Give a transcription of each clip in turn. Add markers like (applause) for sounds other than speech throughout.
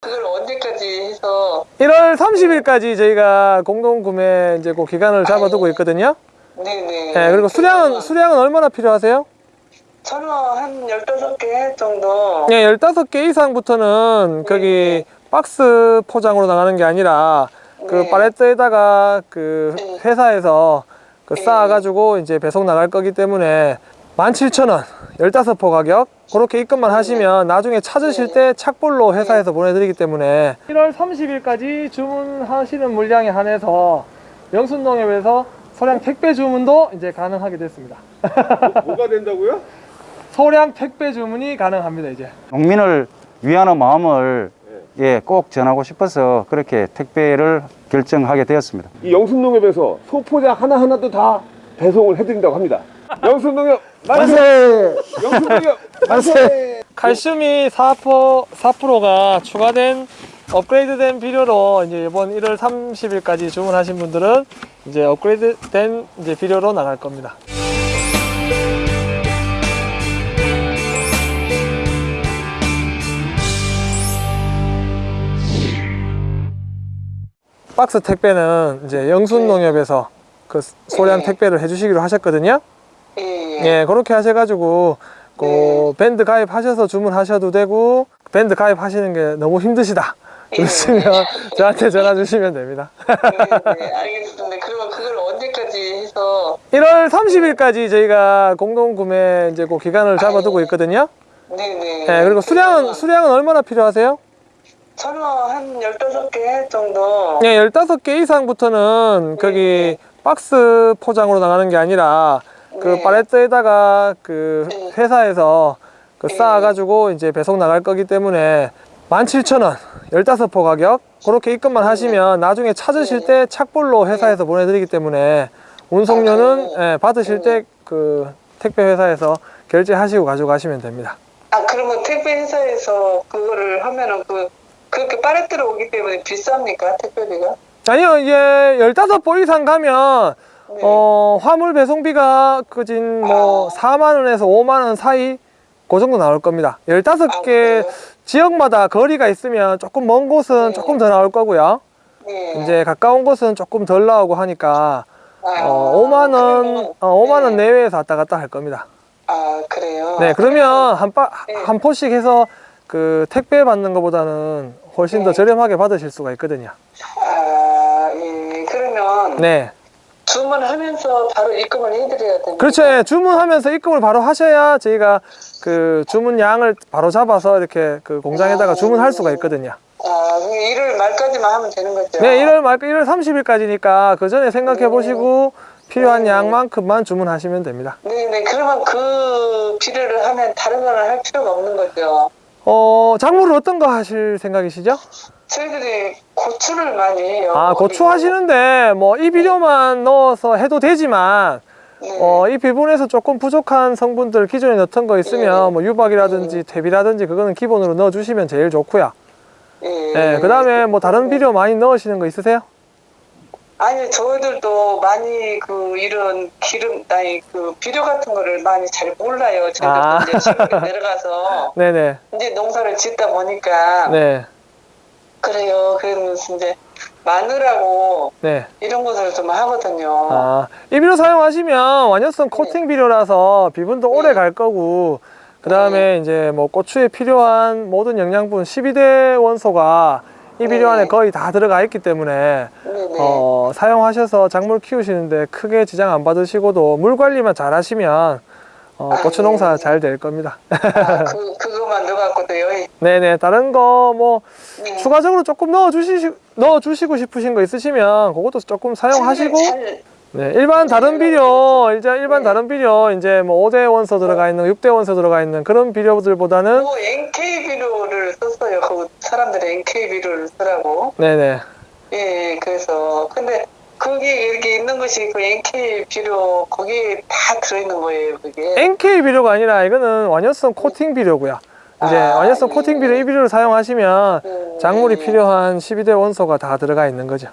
그걸 언제까지 해서 1월 30일까지 저희가 공동 구매 이제 그 기간을 잡아두고 있거든요. 네네 네, 그리고 수량은 수량은 얼마나 필요하세요? 저는 한 15개 정도 네, 15개 이상부터는 거기 박스 포장으로 나가는 게 아니라 그 네. 팔레트에다가 그 네. 회사에서 그 네. 쌓아가지고 이제 배송 나갈 거기 때문에 17,000원 15포 가격 그렇게 입금만 하시면 나중에 찾으실 네. 때 착불로 회사에서 보내드리기 때문에 1월 30일까지 주문하시는 물량에 한해서 영순농협에서 소량 택배 주문도 이제 가능하게 됐습니다 뭐 가 된다고요? (laughs) 소량 택배 주문이 가능합니다 이제 농민을 위하는 마음을 예, 꼭 전하고 싶어서 그렇게 택배를 결정하게 되었습니다. 이 영순농협에서 소포장 하나하나도 다 배송을 해드린다고 합니다. (laughs) 영순농협 만세! 만세! 칼슘이 4%, 4%가 추가된 업그레이드된 비료로 이제 이번 1월 30일까지 주문하신 분들은 이제 업그레이드된 이제 비료로 나갈 겁니다. 박스 택배는 이제 영순농협에서 그 소량 네. 택배를 해주시기로 하셨거든요. 예, 예, 그렇게 하셔가지고 그 네. 밴드 가입하셔서 주문하셔도 되고 밴드 가입하시는 게 너무 힘드시다. 예. 그러시면 (laughs) 저한테 전화 주시면 됩니다. 네, 네, (laughs) 알겠습니다. 그러면 그걸 언제까지 해서 1월 30일까지 저희가 공동 구매 이제 그 기간을 잡아두고 있거든요. 네네 예, 그리고 수량은 수량은 얼마나 필요하세요? 저는 한 15개 정도 예, 15개 이상부터는 거기 박스 포장으로 나가는 게 아니라 그 네. 팔레트에다가 그 네. 회사에서 그 네. 쌓아가지고 이제 배송 나갈 거기 때문에 17,000원 15포 가격 그렇게 입금만 하시면 나중에 찾으실 네. 때 착불로 회사에서 보내드리기 때문에 운송료는 아, 예, 받으실 때 그 택배 회사에서 결제하시고 가져가시면 됩니다. 아 그러면 택배 회사에서 그거를 하면은 그 그렇게 파레트로 오기 때문에 비쌉니까 택배비가? 아니요 이제 15포 이상 가면 네. 어, 화물 배송비가 그진 뭐 아. 4만 원에서 5만 원 사이 그 정도 나올 겁니다. 아, 15개 그래요? 지역마다 거리가 있으면 조금 먼 곳은 네. 조금 더 나올 거고요. 네. 이제 가까운 곳은 조금 덜 나오고 하니까 아, 어, 5만 원, 어, 5만 원 네. 내외에서 왔다 갔다 할 겁니다. 아 그래요. 네, 그러면 한, 바, 네. 한 포씩 해서 그 택배 받는 것보다는 훨씬 더 네. 저렴하게 받으실 수가 있거든요. 아 예. 그러면 네. 주문하면서 바로 입금을 해드려야 됩니다. 그렇죠. 예, 주문하면서 입금을 바로 하셔야 저희가 그 주문 양을 바로 잡아서 이렇게 그 공장에다가 아. 주문할 수가 있거든요. 아, 그럼 1월 말까지만 하면 되는 거죠? 네, 1월 말 1월 30일까지니까 그 전에 생각해 보시고 필요한 네. 양만큼만 주문하시면 됩니다. 네네. 그러면 그 비료를 하면 다른 거는 할 필요가 없는 거죠? 어, 작물을 어떤 거 하실 생각이시죠? 저희들이 고추를 많이 해요. 아, 고추 하시는데 뭐 이 비료만 넣어서 해도 되지만 네. 어, 이 비분에서 조금 부족한 성분들 기존에 넣던 거 있으면 네. 뭐 유박이라든지 퇴비라든지 그거는 기본으로 넣어 주시면 제일 좋고요. 예. 네, 그다음에 뭐 다른 비료 많이 넣으시는 거 있으세요? 아니 저희들도 많이 그 이런 기름 아니 그 비료 같은 거를 많이 잘 몰라요. 저희들도 아. 이제 시골에 (laughs) 내려가서 네네. 이제 농사를 짓다 보니까 네. 그래요. 그러면서 이제 마늘하고 네. 이런 것을 좀 하거든요. 아, 이 비료 사용하시면 완효성 코팅 비료라서 비분도 오래 네. 갈 거고, 그 다음에 이제 뭐 고추에 필요한 모든 영양분 12대 원소가 이 비료 네. 안에 거의 다 들어가 있기 때문에. 어, 사용하셔서 작물 키우시는데 크게 지장 안 받으시고도 물 관리만 잘 하시면, 어, 아, 고추 농사 네. 잘될 겁니다. 아, (laughs) 그 그 거만 넣어갖고도 여기 네네, 다른 거 뭐, 네. 추가적으로 조금 넣어 주시, 넣어 주시고 싶으신 거 있으시면, 그것도 조금 사용하시고, 잘- 네, 일반 다른 네, 비료, 이제 일반 네. 다른 비료, 이제 뭐 5대 원소 들어가 있는, 6대 원소 들어가 있는 그런 비료들보다는, 뭐 NK 비료를 썼어요. 그 사람들이 NK 비료를 쓰라고. 네네. 예, 그래서 근데 거기에 이렇게 있는 것이 그 NK 비료 거기에 다 들어있는 거예요. 그게. NK 비료가 아니라 이거는 완효성 코팅 비료고요. 이제 아, 완효성 예. 코팅 비료, 이 비료를 사용하시면 음, 작물이 예. 필요한 12대 원소가 다 들어가 있는 거죠.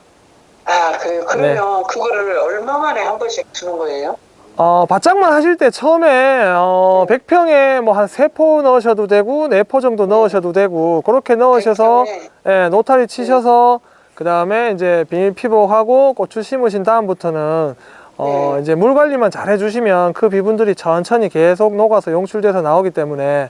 아, 그래요. 네. 그러면 그거를 얼마 만에 한 번씩 주는 거예요? 어, 바짝만 하실 때 처음에 어, 100평에 뭐한세포 넣으셔도 되고 네포 정도 넣으셔도 되고 그렇게 넣으셔서 네. 예, 노타리 치셔서 그 다음에 이제 비닐 피복하고 고추 심으신 다음부터는 어, 네. 이제 물 관리만 잘 해주시면 그 비분들이 천천히 계속 녹아서 용출돼서 나오기 때문에 네.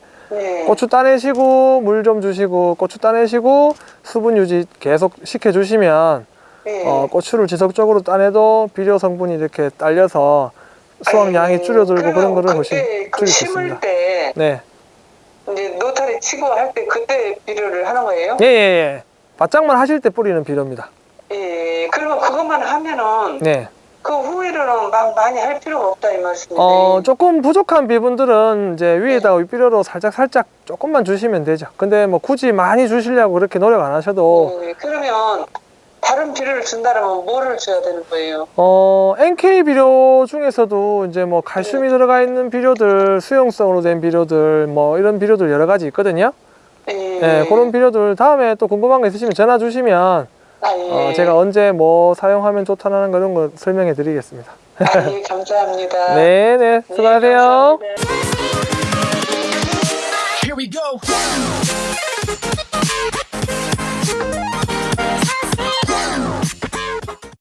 고추 따내시고 물 좀 주시고 고추 따내시고 수분 유지 계속 시켜주시면 네. 어, 고추를 지속적으로 따내도 비료 성분이 이렇게 딸려서 수확량이 아니, 줄어들고 그런 거를 보시, 그 줄일 수 있습니다. 때 네. 이제 노타리 치고 할 때 그때 비료를 하는 거예요? 예, 예, 예. 바짝만 하실 때 뿌리는 비료입니다. 예. 그러면 그것만 하면은 네. 그 후에는 막 많이 할 필요가 없다 이 말씀이네. 어, 조금 부족한 비분들은 이제 위에다가 윗비료로 살짝 살짝 조금만 주시면 되죠. 근데 뭐 굳이 많이 주시려고 그렇게 노력 안 하셔도 네, 그러면 다른 비료를 준다면 뭐를 줘야 되는 거예요? 어, NK 비료 중에서도 이제 뭐 칼슘이 들어가 있는 비료들, 수용성으로 된 비료들, 뭐 이런 비료들 여러 가지 있거든요. 예. 예, 그런 비료들 다음에 또 궁금한 거 있으시면 전화 주시면 아, 예. 어, 제가 언제 뭐 사용하면 좋다는 그런 거 설명해 드리겠습니다. 아, 예, 감사합니다. (laughs) 네, 네, 네, 수고하세요. 감사합니다.